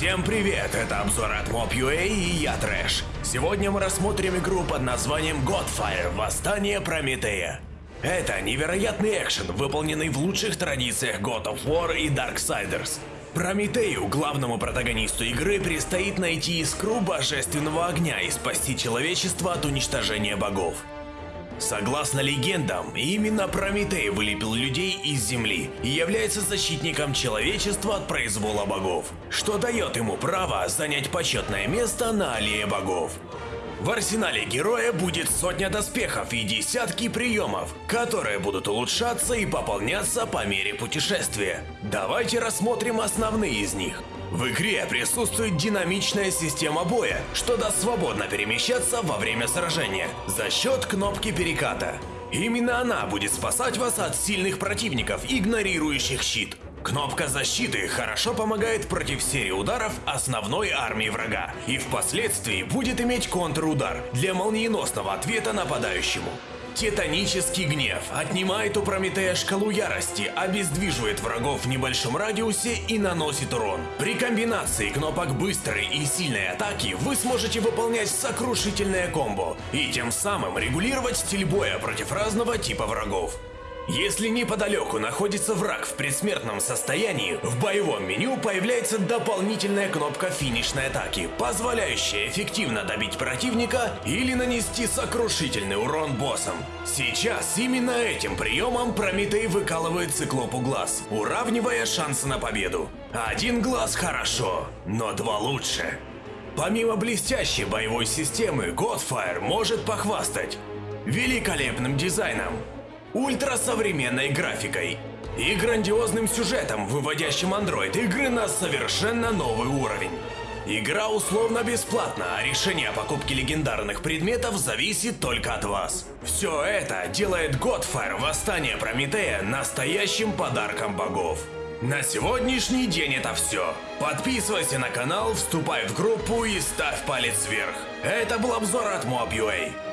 Всем привет, это обзор от Mob.ua и я Трэш. Сегодня мы рассмотрим игру под названием Godfire – Восстание Прометея. Это невероятный экшен, выполненный в лучших традициях God of War и Darksiders. Прометею, главному протагонисту игры, предстоит найти искру божественного огня и спасти человечество от уничтожения богов. Согласно легендам, именно Прометей вылепил людей из земли и является защитником человечества от произвола богов, что дает ему право занять почетное место на Аллее богов. В арсенале героя будет сотня доспехов и десятки приемов, которые будут улучшаться и пополняться по мере путешествия. Давайте рассмотрим основные из них. В игре присутствует динамичная система боя, что даст свободно перемещаться во время сражения за счет кнопки переката. Именно она будет спасать вас от сильных противников, игнорирующих щит. Кнопка защиты хорошо помогает против серии ударов основной армии врага и впоследствии будет иметь контрудар для молниеносного ответа нападающему. Титанический гнев отнимает у Прометея шкалу ярости, обездвиживает врагов в небольшом радиусе и наносит урон. При комбинации кнопок быстрой и сильной атаки вы сможете выполнять сокрушительное комбо и тем самым регулировать стиль боя против разного типа врагов. Если неподалеку находится враг в предсмертном состоянии, в боевом меню появляется дополнительная кнопка финишной атаки, позволяющая эффективно добить противника или нанести сокрушительный урон боссам. Сейчас именно этим приемом Прометей выкалывает циклопу глаз, уравнивая шансы на победу. Один глаз хорошо, но два лучше. Помимо блестящей боевой системы, Godfire может похвастать великолепным дизайном, ультрасовременной графикой и грандиозным сюжетом, выводящим андроид игры на совершенно новый уровень. Игра условно бесплатна, а решение о покупке легендарных предметов зависит только от вас. Все это делает Godfire Восстание Прометея настоящим подарком богов. На сегодняшний день это все. Подписывайся на канал, вступай в группу и ставь палец вверх. Это был обзор от Mob.ua.